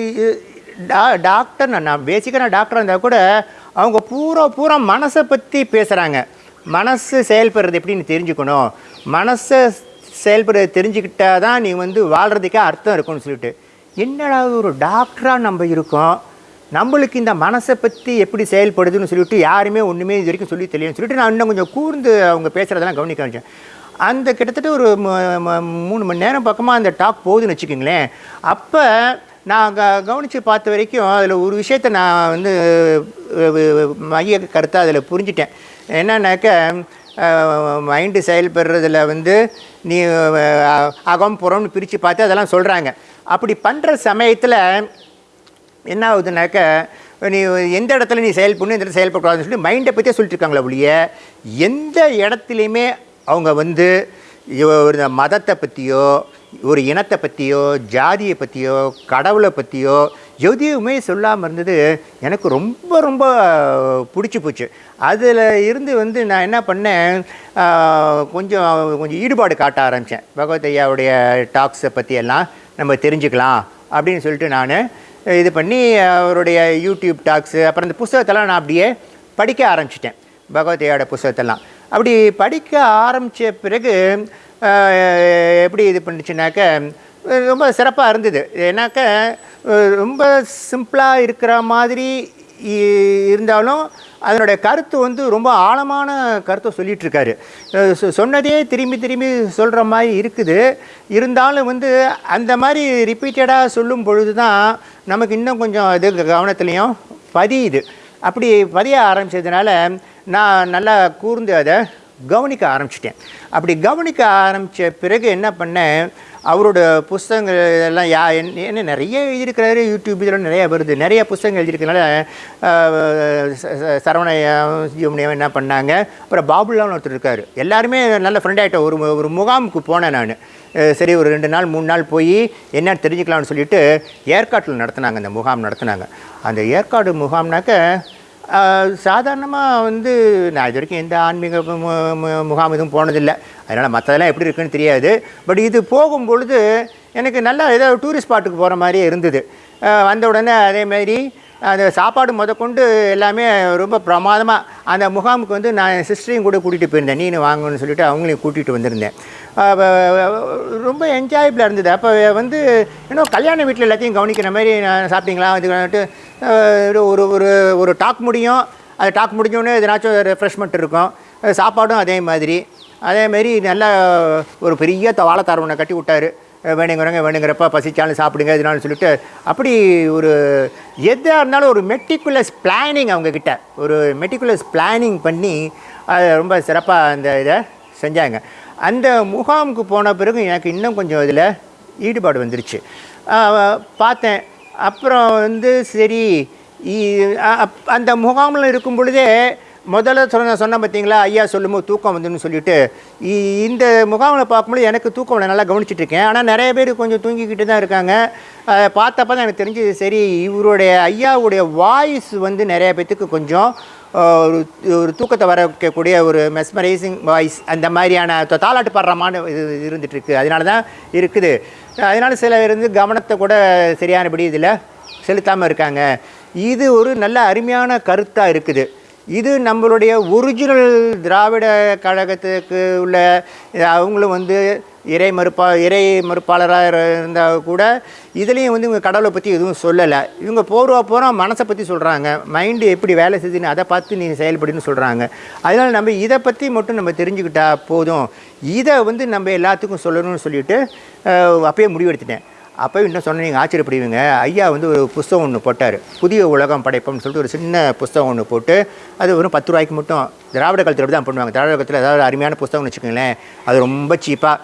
டா டாக்டர் நான் நான் பேசிக்காக நான் டாக்டராக இருந்தால் கூட அவங்க பூரா பூரா மனசை பற்றி பேசுகிறாங்க மனசு செயல்படுறது எப்படின்னு தெரிஞ்சுக்கணும். மனசை செயல்படுறது தெரிஞ்சுக்கிட்டா தான் நீ வந்து வாழ்கிறதுக்கே அர்த்தம் இருக்கும்னு சொல்லிட்டு. என்னடா ஒரு டாக்டராக நம்ம இருக்கோம். நம்மளுக்கு இந்த மனசை பற்றி எப்படி செயல்படுதுன்னு சொல்லிட்டு யாருமே ஒன்றுமே இது வரைக்கும் சொல்லி தெரியும்னு சொல்லிட்டு நான் இன்னும் கொஞ்சம் கூர்ந்து அவங்க பேசுகிறதெல்லாம் கவனிக்க ஆரம்பிச்சேன் அந்த கிட்டத்தட்ட ஒரு மூணு மணி நேரம் பக்கமாக அந்த டாக் போகுதுன்னு வச்சுக்கோங்களேன். அப்போ நான் க கவனித்து பார்த்த வரைக்கும் அதில் ஒரு விஷயத்தை நான் வந்து மைய கருத்தாக அதில் புரிஞ்சிட்டேன். என்னன்னாக்க மைண்டு செயல்படுறதில் வந்து நீ அகம் புறம்னு பிரித்து பார்த்து அதெல்லாம் சொல்கிறாங்க அப்படி பண்ணுற சமயத்தில் என்ன ஆகுதுனாக்க நீ எந்த இடத்துல நீ செயல்படணும் எந்த இடத்துல செயல்படக்கூடாதுன்னு சொல்லி மைண்டை பற்றியே சொல்லிட்டுருக்காங்களே ஒழிய எந்த இடத்துலையுமே அவங்க வந்து ஒரு மதத்தை பற்றியோ ஒரு இனத்தை பற்றியோ ஜாதியை பற்றியோ கடவுளை பற்றியோ எதுவுமே சொல்லாமல் இருந்தது எனக்கு ரொம்ப ரொம்ப பிடிச்சி போச்சு. அதில் இருந்து வந்து நான் என்ன பண்ணேன்? கொஞ்சம் கொஞ்சம் ஈடுபாடு காட்ட ஆரம்பித்தேன் பகவத் ஐயாவுடைய டாக்ஸை பற்றியெல்லாம் நம்ம தெரிஞ்சுக்கலாம் அப்படின்னு சொல்லிட்டு நான் இது பண்ணி அவருடைய யூடியூப் டாக்ஸு அப்புறம் இந்த புஸ்தகத்தெல்லாம் நான் அப்படியே படிக்க ஆரம்பிச்சிட்டேன். பகவதையோட புஸ்தகத்தெல்லாம். அப்படி படிக்க ஆரம்பித்த பிறகு எப்படி இது பண்ணுச்சுனாக்க ரொம்ப சிறப்பாக இருந்தது. ஏன்னாக்க ரொம்ப சிம்பிளாக இருக்கிற மாதிரி இ- இருந்தாலும் அதனுடைய கருத்து வந்து ரொம்ப ஆழமான கருத்தை சொல்லிகிட்ருக்காரு சொ- சொன்னதே திரும்பி திரும்பி சொல்கிற மாதிரி இருக்குது. இருந்தாலும் வந்து அந்த மாதிரி ரிப்பீட்டடாக சொல்லும் பொழுது தான் நமக்கு இன்னும் கொஞ்சம் இது கவனத்துலேயும் பதியுது. அப்படி பதிய ஆரம்பிச்சதுனால நான் நல்லா கூர்ந்து அதை கவனிக்க ஆரம்பிச்சிட்டேன். அப்படி கவனிக்க ஆரம்பித்த பிறகு என்ன பண்ணேன் அவரோட புஸ்தகங்கள் எல்லாம் யா என்ன நிறைய எழுதியிருக்கிறாரு யூடியூப் இதெல்லாம் நிறைய வருது. நிறைய புஸ்தகங்கள் எழுதியிருக்கனால ஆஹ், ச- என்ன பண்ணாங்க அப்புறம் பாபுலான்னு ஒருத்தர் இருக்கார். எல்லாருமே நல்ல ஃப்ரெண்ட் ஒரு ஒரு முகாமுக்கு போனேன் நான். சரி ஒரு ரெண்டு நாள் மூணு நாள் போய் என்னன்னு தெரிஞ்சுக்கலாம்னு சொல்லிட்டு ஏற்காட்டில் நடத்துனாங்க அந்த முகாம் நடத்துனாங்க. அந்த ஏற்காடு முகாம்னாக்க சாதாரணமாக வந்து நான் இது வரைக்கும் எந்த ஆன்மீக மு- மு- முகாம் எதுவும் போனதில்லை. அதனால் மற்றதெல்லாம் எப்படி இருக்குன்னு தெரியாது. பட் இது போகும் பொழுது எனக்கு நல்லா ஏதோ டூரிஸ்ட் ஸ்பாட்டுக்கு போகிற மாதிரியே இருந்தது. வந்த உடனே அதே மாதிரி அந்த சாப்பாடு முதற்கொண்டு எல்லாமே ரொம்ப பிரமாதமாக அந்த முகாமுக்கு வந்து நான் சிஸ்டரையும் கூட கூட்டிகிட்டு போயிருந்தேன். நீனு வாங்கன்னு சொல்லிட்டு அவங்களையும் கூட்டிகிட்டு வந்திருந்தேன். ரொம்ப என்ஜாயபிளாக இருந்தது. அப்போ வந்து இன்னும் கல்யாண வீட்டில் எல்லாத்தையும் கவனிக்கிற மாதிரி நான் சாப்பிட்டீங்களா? இது வந்துட்டு ஒரு ஒரு ஒரு டாக் முடியும். அது டாக் முடிஞ்சோடனே எதனாச்சும் ரெஃப்ரெஷ்மெண்ட் இருக்கும். சாப்பாடும் அதே மாதிரி. அதேமாரி நல்லா ஒரு பெரிய த- வாழைத்தார் ஒன்று கட்டி விட்டார். வேணுங்கிறவங்க வேணுங்கிறப்ப பசிச்சாலும் சாப்பிடுங்க இதனாலும் சொல்லிட்டு அப்படி ஒரு எதாக இருந்தாலும் ஒரு மெட்டிகுலஸ் பிளானிங் அவங்கக்கிட்ட ஒரு மெட்டிகுலஸ் பிளானிங் பண்ணி அதை ரொம்ப சிறப்பாக அந்த இதை செஞ்சாங்க. அந்த முகாமுக்கு போன பிறகு எனக்கு இன்னும் கொஞ்சம் இதில் ஈடுபாடு வந்துருச்சு. பார்த்தேன். அப்புறம் வந்து சரி இ- அப்- அந்த முகாமில் இருக்கும் பொழுதே முதல்ல சொன்ன சொன்ன பார்த்தீங்களா ஐயா சொல்லும்போது தூக்கம் வந்துன்னு சொல்லிட்டு. இ- இந்த முகாமில் பார்க்கும்போது எனக்கு தூக்கம் நல்லா கவனிச்சிட்டு இருக்கேன் ஆனால் நிறைய பேர் கொஞ்சம் தூங்கிக்கிட்டு தான் இருக்காங்க. அதை பார்த்தப்ப தான் எனக்கு தெரிஞ்சது சரி இவருடைய ஐயாவுடைய வாய்ஸ் வந்து நிறைய பேத்துக்கு கொஞ்சம் ஒரு ஒரு தூக்கத்தை வர வைக்கக்கூடிய ஒரு மெஸ்மரைசிங் வாய்ஸ் அந்த மாதிரியான த- தாலாட்டு இது இருந்துகிட்ருக்கு அதனால தான் இருக்குது. அதனால் சில இருந்து கவனத்தை கூட சரியானபடி இதில் செலுத்தாமல் இருக்காங்க. இது ஒரு நல்ல அருமையான கருத்தாக இருக்குது. இது நம்மளுடைய ஒரிஜினல் திராவிட கழகத்துக்கு உள்ள அவங்களும் வந்து இறை மறுப்பா இறை மறுப்பாளராக இருந்தால் கூட இதுலேயும் வந்து இவங்க கடவுளை பற்றி எதுவும் சொல்லலை. இவங்க போர்வா போகிறோம் மனசை பற்றி சொல்கிறாங்க மைண்டு எப்படி வேலை செய்யுதுன்னு அதை பார்த்து நீ செயல்படுன்னு சொல்கிறாங்க அதனால் நம்ம இதை பற்றி மட்டும் நம்ம தெரிஞ்சுக்கிட்டா போதும். இதை வந்து நம்ம எல்லாத்துக்கும் சொல்லணும்னு சொல்லிட்டு அப்பயே முடிவெடுத்துட்டேன். அப்போ இன்னும் சொன்ன நீங்கள் ஆச்சரியப்படுவீங்க. ஐயா வந்து ஒரு புஸ்தகம் ஒன்று போட்டார். புதிய உலகம் படைப்போம்னு சொல்லிட்டு ஒரு சின்ன புஸ்தகம் ஒன்று போட்டு அது வெறும் பத்து ரூபாய்க்கு மட்டும். திராவிட காலத்தில் தான் பண்ணுவாங்க. திராவிட காலத்தில் ஏதாவது அருமையான புஸ்தகம்னு வச்சுக்கோங்களேன். அது ரொம்ப சீப்பாக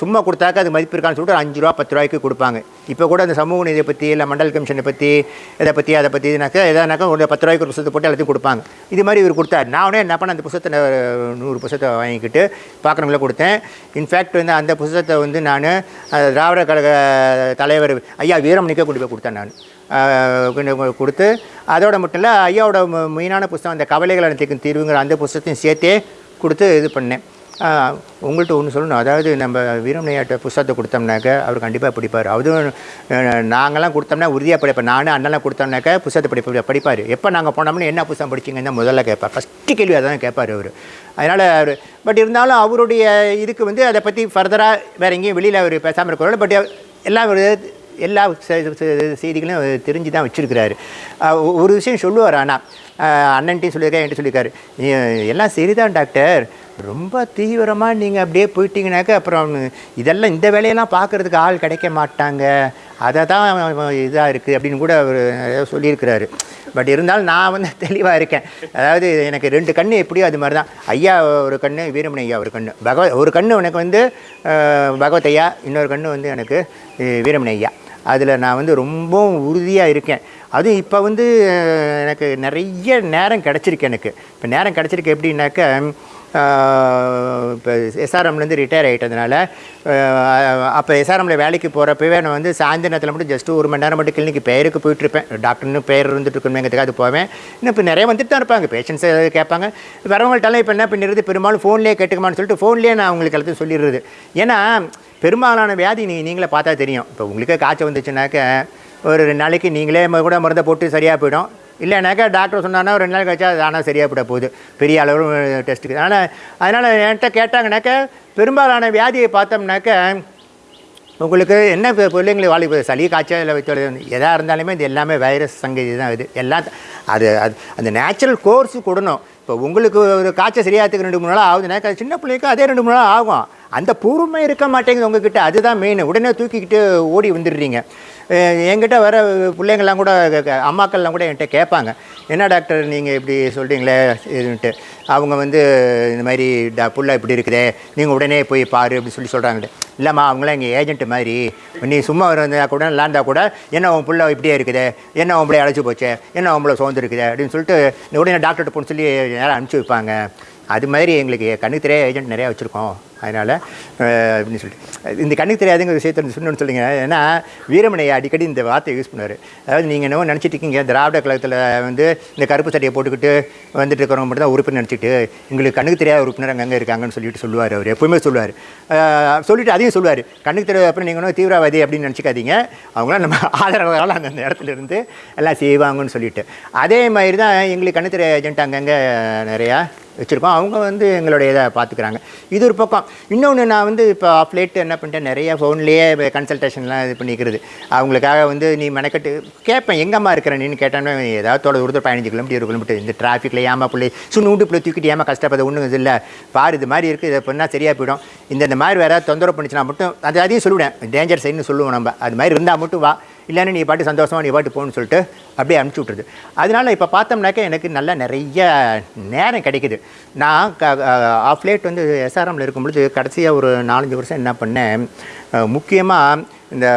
சும்மா கொடுத்தாக்க அது மதிப்பு இருக்கான்னு சொல்லிட்டு ஒரு அஞ்சு ரூபா பத்து ரூபாய்க்கு கொடுப்பாங்க. இப்போ கூட அந்த சமூக நிதியை பற்றி இல்லை மண்டல் கமிஷனை பற்றி இதை பற்றி அதை பற்றி இதுனாக்கா எதானாக்கா ஒரு பத்து ரூபாய்க்கு ஒரு புத்தகத்தை போட்டு எல்லாத்தையும் கொடுப்பாங்க. இது மாதிரி இவர் கொடுத்தார். நான் உடனே என்ன பண்ண அந்த புத்தகத்தை நூறு புத்தகத்தை வாங்கிக்கிட்டு பார்க்குறவங்கள கொடுத்தேன். இன்ஃபேக்ட் வந்து அந்த புத்தகத்தை வந்து நான் திராவிட கழக தலைவர் ஐயா வீரமணிக்கே கொண்டு போய் கொடுத்தேன் நான். கொடுத்து அதோட மட்டும் இல்லை ஐயாவோட மெயினான புஸ்தகம் அந்த கவலைகள் அனைத்துக்கும் தீர்வுங்கிற அந்த புஸ்தகத்தையும் சேர்த்தே கொடுத்து இது பண்ணேன். உங்கள்கிட்ட ஒன்று சொல்லணும். அதாவது நம்ம வீரமணியாட்ட புஸ்தகத்தை கொடுத்தோம்னாக்க அவர் கண்டிப்பாக படிப்பார். அதுவும் நாங்களாம் நாங்கெல்லாம் கொடுத்தோம்னா உறுதியாக படிப்பேன் நானும் அண்ணெல்லாம் கொடுத்தோம்னாக்க புஸ்தகத்தை படிப்ப படிப்பார். எப்போ நாங்கள் போனோம்னா என்ன புஸ்தகம் படிச்சிங்கன்னு முதல்ல கேட்பார் ஃபஸ்ட்டு கேள்வி அதான் கேட்பார் அவர். அதனால் அவர் பட் இருந்தாலும் அவருடைய இதுக்கு வந்து அதை பற்றி ஃபர்தராக வேறு எங்கேயும் வெளியில் அவர் பேசாமல் இருக்கிறாரு பட் எல்லாம் எல்லா செய்திகளையும் தெரிஞ்சு தான் வச்சுருக்கிறாரு. ஒரு விஷயம் சொல்லுவார் ஆனால் அண்ணன்ட்டையும் சொல்லியிருக்காரு என்கிட்ட சொல்லியிருக்காரு. எல்லாம் சரிதான் டாக்டர். ரொம்ப தீவிரமாக நீங்கள் அப்படியே போயிட்டீங்கனாக்க அப்புறம் இதெல்லாம் இந்த வேலையெல்லாம் பார்க்குறதுக்கு ஆள் கிடைக்க மாட்டாங்க. அதை தான் இதாக இருக்குது அப்படின்னு கூட அவர் சொல்லியிருக்கிறாரு. பட் இருந்தாலும் நான் வந்து தெளிவாக இருக்கேன். அதாவது எனக்கு ரெண்டு கண்ணு எப்படியோ அது மாதிரி தான். ஐயா ஒரு கண்ணு வீரமணி ஐயா ஒரு கண்ணு. பகவ ஒரு கண்ணு எனக்கு வந்து பகவத் ஐயா இன்னொரு கண்ணு வந்து எனக்கு வீரமணி ஐயா. அதில் நான் வந்து ரொம்பவும் உறுதியாக இருக்கேன். அதுவும் இப்போ வந்து எனக்கு நிறைய நேரம் கிடச்சிருக்கு எனக்கு. இப்போ நேரம் கிடச்சிருக்கு எப்படின்னாக்க இப்போ எஸ்ஆர்எம்லேருந்து ரிட்டையர் ஆகிட்டதுனால அப்போ எஸ்ஆர்எம்ல வேலைக்கு போகிறப்பவே நான் வந்து சாயந்தரத்தில் மட்டும் ஜஸ்ட் ஒரு மணி நேரம் மட்டும் கிளினிக் பேருக்கு போயிட்டுருப்பேன் டாக்டர்னு பேர் இருந்துட்டு இருக்கணுங்கிறதுக்காக போவேன். இன்னும் இப்போ நிறைய வந்துட்டு தான் இருப்பாங்க. பேஷண்ட்ஸ் கேட்பாங்க. வரவங்கள்ட்டெல்லாம் இப்போ என்ன பண்ணிடுறது? பெரும்பாலும் ஃபோன்லேயே கேட்டுக்கமான்னு சொல்லிட்டு ஃபோன்லேயே நான் அவங்களுக்கு எல்லாத்தையும் சொல்லிடுறது. ஏன்னா பெரும்பாலான வியாதி நீ நீங்களே பார்த்தா தெரியும். இப்போ உங்களுக்கே காய்ச்சல் வந்துச்சுனாக்க ஒரு ரெண்டு நாளைக்கு நீங்களே கூட மருந்தை போட்டு சரியாக போயிடும். இல்லைனாக்கா டாக்டர் சொன்னாங்கன்னா ஒரு ரெண்டு நாள் கழிச்சா அது ஆனால் சரியாக போகுது. பெரிய அளவு டெஸ்ட்டுக்கு அதனால் அதனால் என்கிட்ட கேட்டாங்கன்னாக்கா பெரும்பாலான வியாதியை பார்த்தோம்னாக்க உங்களுக்கு என்ன இப்போ பிள்ளைங்களுக்கு வாழி சளி காய்ச்சல் இல்லை எதாக இருந்தாலுமே இது எல்லாமே வைரஸ் சங்கதி தான் இது. எல்லாம் அது அது அந்த நேச்சுரல் கோர்ஸு கொடுணும். இப்போ உங்களுக்கு ஒரு காய்ச்சல் சரியாகிறதுக்கு ரெண்டு மூணு நாள் ஆகுதுனாக்கா சின்ன பிள்ளைக்கு அதே ரெண்டு மூணு நாள் ஆகும். அந்த பூர்வமே இருக்க மாட்டேங்குது உங்ககிட்ட. அதுதான் மெயின் உடனே தூக்கிக்கிட்டு ஓடி வந்துடுறீங்க. என்கிட்ட வர பிள்ளைங்கள்லாம் கூட அம்மாக்கள்லாம் கூட என்கிட்ட கேட்பாங்க. என்ன டாக்டர் நீங்கள் இப்படி சொல்கிறீங்களே இதுன்ட்டு அவங்க வந்து இந்த மாதிரி டா புள்ள இப்படி இருக்குதே. நீங்கள் உடனே போய் பாரு அப்படின்னு சொல்லி சொல்கிறாங்கட்டு இல்லைம்மா அவங்களாம் எங்கள் ஏஜென்ட் மாதிரி. நீ சும்மா இருந்தா கூட இல்லாந்தா கூட என்ன உன் புள்ள இப்படியே இருக்குதே? என்ன உன் அழைச்சி போச்சே? என்ன உன் பிள்ளை அப்படின்னு சொல்லிட்டு உடனே டாக்டர்கிட்ட போன்னு சொல்லி நேரம் அனுப்பிச்சி வைப்பாங்க. அது மாதிரி எங்களுக்கு கண்ணுக்கு தெரியாத ஏஜென்ட் நிறையா வச்சுருக்கோம். அதனால் அப்படின்னு சொல்லிட்டு. இந்த கண்ணுக்கு தெரியாதுங்கிற விஷயத்தை சொன்னு சொல்லுங்க ஏன்னா வீரமணியை அடிக்கடி இந்த வார்த்தையை யூஸ் பண்ணுவார். அதாவது நீங்கள் என்னவோ நினச்சிட்டு இருக்கீங்க திராவிட கழகத்தில் வந்து இந்த கருப்பு சட்டையை போட்டுக்கிட்டு வந்துட்டு இருக்கிறவங்க மட்டும் தான் உறுப்பினர் நினச்சிட்டு எங்களுக்கு கண்ணுக்கு தெரியாத உறுப்பினர் அங்கங்கே இருக்காங்கன்னு சொல்லிட்டு சொல்லுவார் அவர். எப்பவுமே சொல்லுவார். சொல்லிட்டு அதையும் சொல்லுவார். கண்ணுக்கு தெரியாத அப்புறம் நீங்கள் ஒன்றும் தீவிரவாதி அப்படின்னு நினச்சிக்காதீங்க. அவங்களாம் நம்ம ஆதரவாளர் அந்த அந்த இடத்துல இருந்து. எல்லாம் செய்வாங்கன்னு சொல்லிட்டு. அதே மாதிரி தான் எங்களுக்கு கண்ணு தெரியாத ஏஜென்ட் அங்கங்கே நிறையா வச்சுருக்கோம். அவங்க வந்து எங்களுடைய இதை பார்த்துக்கிறாங்க. இது ஒரு பக்கம். இன்னொன்று நான் வந்து இப்போ ஆஃப் லேட் என்ன பண்ணிட்டேன் நிறைய ஃபோன்லேயே கன்சல்டேஷன்லாம் இது பண்ணிக்கிறது. அவங்களுக்காக வந்து நீ மெனக்கட்டு கேட்பேன் எங்கம்மா இருக்கிற நீன்னு கேட்டோன்னா ஏதாவது தொலை தூரத்தில் பதினஞ்சு கிலோமீட்டர் இருபது கிலோமீட்டர் இந்த டிராஃபிக்கில் ஏமா பிள்ளை? சுண்ணூண்டு பிள்ளை தூக்கிட்டு ஏமா கஷ்டப்பட? ஒன்றும் இது இல்லை. பாரு இது மாதிரி இருக்குது இதை பண்ணால் சரியாக போயிடும். இந்த இந்த மாதிரி வேறு தொந்தரவு பண்ணிச்சுனா மட்டும் அது அதையும் சொல்லுவேன் டேஞ்சர் சைடுன்னு சொல்லுவோம் நம்ம. அது மாதிரி இருந்தால் மட்டும் வா. இல்லைன்னா நீ பாட்டு சந்தோஷமாக நீ பாட்டு போகணும்னு சொல்லிட்டு அப்படியே அனுப்பிச்சி விட்ருது அதனால இப்போ பார்த்தோம்னாக்கா எனக்கு நல்ல நிறைய நேரம் கிடைக்குது. நான் க ஆஃப் லேட் வந்து எஸ்ஆர்எம்மில் இருக்கும் பொழுது கடைசியாக ஒரு நாலஞ்சு வருஷம் என்ன பண்ணேன் முக்கியமாக இந்த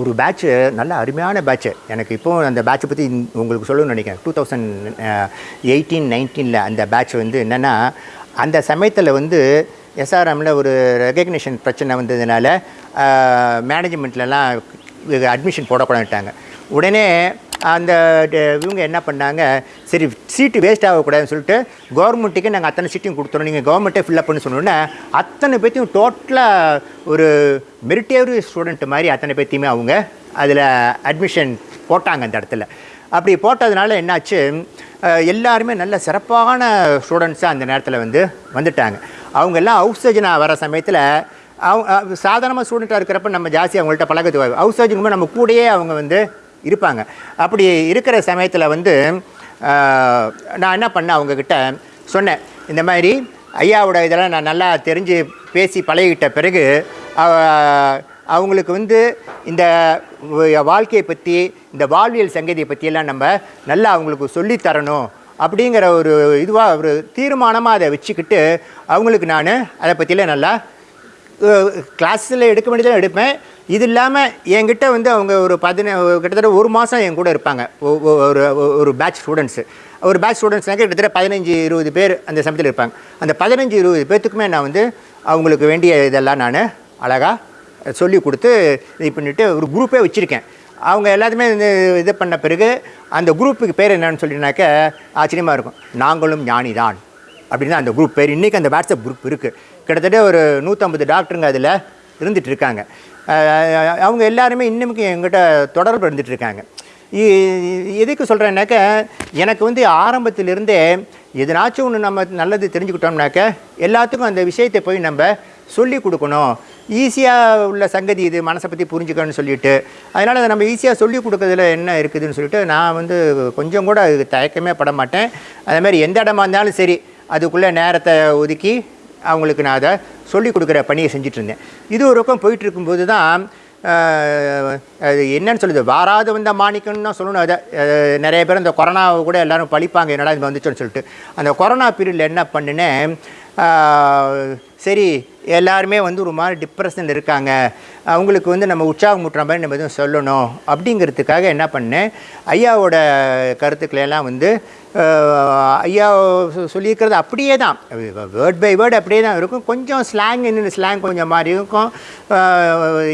ஒரு பேட்ச்சு நல்ல அருமையான பேட்ச்சு எனக்கு இப்போது அந்த பேட்சை பற்றி உங்களுக்கு சொல்லணும்னு நினைக்கிறேன். டூ தௌசண்ட் எயிட்டீன் நைன்டீனில் அந்த பேட்ச் வந்து என்னென்னா அந்த சமயத்தில் வந்து எஸ்ஆர்எம்மில் ஒரு ரெகக்னிஷன் பிரச்சனை வந்ததுனால மேனேஜ்மெண்ட்லலாம் அட்மிஷன் போடக்கூடாதுட்டாங்க உடனே அந்த இவங்க என்ன பண்ணாங்க சரி சீட்டு வேஸ்ட் ஆகக்கூடாதுன்னு சொல்லிட்டு கவர்மெண்ட்டுக்கு நாங்கள் அத்தனை சீட்டையும் கொடுத்துறோம் நீங்கள் கவர்மெண்ட்டே ஃபில்லப் பண்ணி சொன்னோன்னே அத்தனை பேர்த்தையும் டோட்டலாக ஒரு மெரிட்டேரி ஸ்டூடெண்ட் மாதிரி அத்தனை பேர்த்தையுமே அவங்க அதில் அட்மிஷன் போட்டாங்க அந்த இடத்துல. அப்படி போட்டதுனால என்னாச்சு எல்லாருமே நல்ல சிறப்பான ஸ்டூடெண்ட்ஸாக அந்த நேரத்தில் வந்து வந்துட்டாங்க. அவங்கெல்லாம் அவுட் ஹவுஸ் சர்ஜனாக வர சமயத்தில் அவங்க சாதாரணமாக ஸ்டூடெண்ட்டாக இருக்கிறப்ப நம்ம ஜாஸ்தி அவங்கள்ட்ட பழகத்து ஹவுஸ் சர்ஜனுக்கு நம்ம கூடயே அவங்க வந்து இருப்பாங்க. அப்படி இருக்கிற சமயத்தில் வந்து நான் என்ன பண்ணேன் அவங்கக்கிட்ட சொன்னேன் இந்த மாதிரி ஐயாவோட இதெல்லாம் நான் நல்லா தெரிஞ்சு பேசி பழகிட்ட பிறகு அவங்களுக்கு வந்து இந்த வாழ்க்கையை பற்றி இந்த வாழ்வியல் சங்கதியை பற்றியெல்லாம் நம்ம நல்லா அவங்களுக்கு சொல்லித்தரணும் அப்படிங்கிற ஒரு இதுவாக ஒரு தீர்மானமாக அதை வச்சுக்கிட்டு அவங்களுக்கு நான் அதை பற்றியெல்லாம் நல்லா கிளாஸில் எடுக்க வேண்டியதான் எடுப்பேன். இது இல்லாமல் என்கிட்ட வந்து அவங்க ஒரு பதின கிட்டத்தட்ட ஒரு மாதம் என் கூட இருப்பாங்க. ஒ- ஒரு ஒரு பேட்ச் ஸ்டூடெண்ட்ஸு ஒரு பேட்ச் ஸ்டூடெண்ட்ஸ்னாக்க கிட்டத்தட்ட பதினஞ்சு இருபது பேர் அந்த சமயத்தில் இருப்பாங்க. அந்த பதினஞ்சு இருபது பேர்த்துக்குமே நான் வந்து அவங்களுக்கு வேண்டிய இதெல்லாம் நான் அழகாக சொல்லி கொடுத்து இது பண்ணிவிட்டு ஒரு குரூப்பே வச்சுருக்கேன். அவங்க எல்லாத்துமே இந்த இது பண்ண பிறகு அந்த குரூப்புக்கு பேர் என்னன்னு சொல்லினாக்க ஆச்சரியமாக இருக்கும். நாங்களும் ஞானி தான் அப்படின்னு அந்த குரூப் பேர். இன்றைக்கி அந்த வாட்ஸ்அப் குரூப் இருக்குது கிட்டத்தட்ட ஒரு நூற்றம்பது டாக்டருங்க அதில் இருந்துட்டு இருக்காங்க அவங்க எல்லாருமே இன்னமுக்கு எங்கிட்ட தொடர்பு இருந்துகிட்ருக்காங்க இ- எதுக்கு சொல்கிறேன்னாக்க எனக்கு வந்து ஆரம்பத்திலிருந்தே எதனாச்சும் ஒன்று நம்ம நல்லது தெரிஞ்சுக்கிட்டோம்னாக்க எல்லாத்துக்கும் அந்த விஷயத்தை போய் நம்ம சொல்லி கொடுக்கணும். ஈஸியாக உள்ள சங்கதி இது மனசை பற்றி புரிஞ்சுக்கணும்னு சொல்லிட்டு. அதனால் அதை நம்ம ஈஸியாக சொல்லி கொடுக்கறதுல என்ன இருக்குதுன்னு சொல்லிட்டு நான் வந்து கொஞ்சம் கூட தயக்கமே பட மாட்டேன். அதே மாதிரி எந்த இடமா இருந்தாலும் சரி அதுக்குள்ளே நேரத்தை ஒதுக்கி அவங்களுக்கு நான் அதை சொல்லி கொடுக்குற பணியை செஞ்சிட்ருந்தேன். இது ஒரு பக்கம் போயிட்டு இருக்கும்போது தான் அது என்னன்னு சொல்லுது வாராது வந்த மாணிக்கம்னு தான் சொல்லணும். அதை நிறைய பேர் இந்த கொரோனாவை கூட எல்லோரும் பழிப்பாங்க என்னடா இது வந்துச்சோன்னு சொல்லிட்டு. அந்த கொரோனா பீரியடில் என்ன பண்ணினேன் சரி எல்லாருமே வந்து ஒரு மாதிரி டிப்ரெஷனில் இருக்காங்க. அவங்களுக்கு வந்து நம்ம உற்சாகம் ஊட்டுற மாதிரி நம்ம எதுவும் சொல்லணும். அப்படிங்கிறதுக்காக என்ன பண்ணேன்? ஐயாவோட கருத்துக்களையெல்லாம் வந்து ஐயா சொல்லியிருக்கிறது அப்படியே தான். வேர்ட் பை வேர்டு அப்படியே தான் இருக்கும். கொஞ்சம் ஸ்லாங் என்ன ஸ்லாங் கொஞ்சம் மாதிரி இருக்கும்.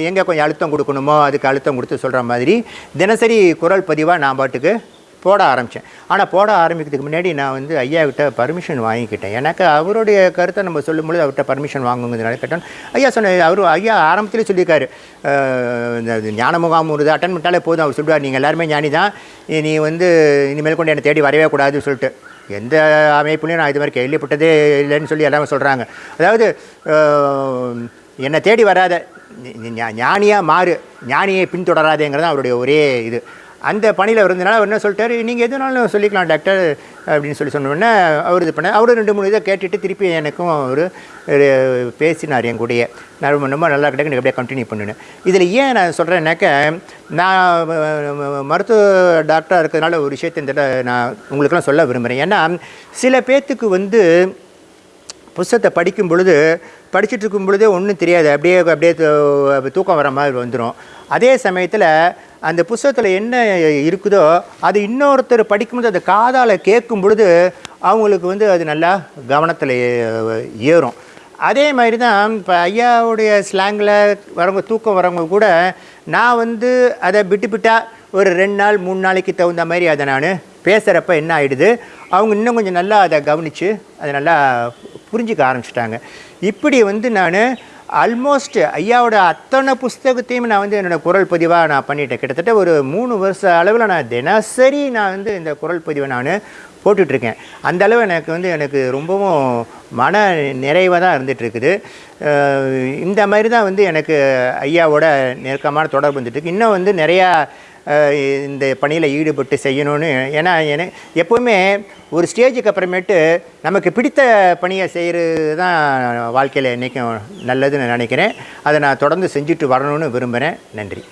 எங்கே கொஞ்சம் அழுத்தம் கொடுக்கணுமோ அதுக்கு அழுத்தம் கொடுத்து சொல்கிற மாதிரி. தினசரி குரல் பதிவாக நான் பாட்டுக்கு போட ஆரம்பித்தேன் ஆனால் போட ஆரம்பிக்கிறதுக்கு முன்னாடி நான் வந்து ஐயா கிட்ட பர்மிஷன் வாங்கிக்கிட்டேன். எனக்கு அவருடைய கருத்தை நம்ம சொல்லும்பொழுது அவர்கிட்ட பர்மிஷன் வாங்குங்கிறதுனால கேட்டோம் ஐயா சொன்ன அவர் ஐயா ஆரம்பத்திலே சொல்லியிருக்காரு. இந்த ஞான முகாம் ஒரு அட்டன் பண்ணிட்டாலே போதும். அவர் சொல்லுவார் நீங்கள் எல்லாருமே ஞானி தான். நீ வந்து இனிமேல் கொண்டு என்னை தேடி வரவே கூடாதுன்னு சொல்லிட்டு. எந்த அமைப்புலையும் நான் இது மாதிரி கேள்விப்பட்டதே இல்லைன்னு சொல்லி எல்லாமே சொல்கிறாங்க அதாவது என்னை தேடி வராத ஞானியாக மாறு. ஞானியை பின்தொடராதேங்கிறது தான் அவருடைய ஒரே இது. அந்த பணியில் இருந்தனால அவர் என்ன சொல்லிட்டார் நீங்கள் எதுனாலும் சொல்லிக்கலாம் டாக்டர் அப்படின்னு சொல்லி சொன்னோன்னே அவர் இது பண்ணார் அவரும் ரெண்டு மூணு இதை கேட்டுட்டு திருப்பி எனக்கும் அவர் பேசினார் என் கூடயே. நான் ரொம்ப ரொம்ப நல்லா கிடைக்கும் எனக்கு அப்படியே கண்டினியூ பண்ணினேன். இதில் ஏன் நான் சொல்கிறேன்னாக்க நான் மருத்துவ டாக்டராக இருக்கிறதுனால ஒரு விஷயத்தை இந்த நான் உங்களுக்கெல்லாம் சொல்ல விரும்புகிறேன் ஏன்னா சில பேர்த்துக்கு வந்து புஸ்தகத்தை படிக்கும் பொழுது படிச்சுட்டு இருக்கும் பொழுதே ஒன்றும் தெரியாது. அப்படியே அப்படியே தூ- தூக்கம் வர மாதிரி வந்துடும் அதே சமயத்தில் அந்த புஸ்தகத்தில் என்ன இருக்குதோ அது இன்னொருத்தர் படிக்கும்போது அதை காதால் கேட்கும் பொழுது அவங்களுக்கு வந்து அது நல்லா கவனத்தில் ஏறும். அதே மாதிரி தான் இப்போ ஐயாவுடைய ஸ்லாங்கில் வரவங்க தூக்கம் வரவங்க கூட நான் வந்து அதை விட்டு விட்டால் ஒரு ரெண்டு நாள் மூணு நாளைக்கு தகுந்த மாதிரி அதை நான் பேசுகிறப்ப என்ன ஆகிடுது அவங்க இன்னும் கொஞ்சம் நல்லா அதை கவனித்து அதை நல்லா புரிஞ்சுக்க ஆரம்பிச்சிட்டாங்க. இப்படி வந்து நான் ஆல்மோஸ்ட் ஐயாவோட அத்தனை புஸ்தகத்தையும் நான் வந்து என்னோடய குரல் பதிவாக நான் பண்ணிட்டேன். கிட்டத்தட்ட ஒரு மூணு வருஷ அளவில் நான் தினசரி நான் வந்து இந்த குரல் பதிவை நான் போட்டுட்ருக்கேன். அந்த அளவு எனக்கு வந்து எனக்கு ரொம்பவும் மன நிறைவாக தான் இருந்துகிட்ருக்குது இந்த மாதிரி தான் வந்து எனக்கு ஐயாவோட நெருக்கமான தொடர்பு வந்துட்டுருக்கு இன்னும் வந்து நிறையா இந்த பணியில் ஈடுபட்டு செய்யணும்னு ஏன்னா என எப்போவுமே ஒரு ஸ்டேஜுக்கு அப்புறமேட்டு நமக்கு பிடித்த பணியை செய்கிறது தான் வாழ்க்கையில் என்றைக்கும் நல்லதுன்னு நினைக்கிறேன். அதை நான் தொடர்ந்து செஞ்சுட்டு வரணும்னு விரும்புகிறேன் நன்றி.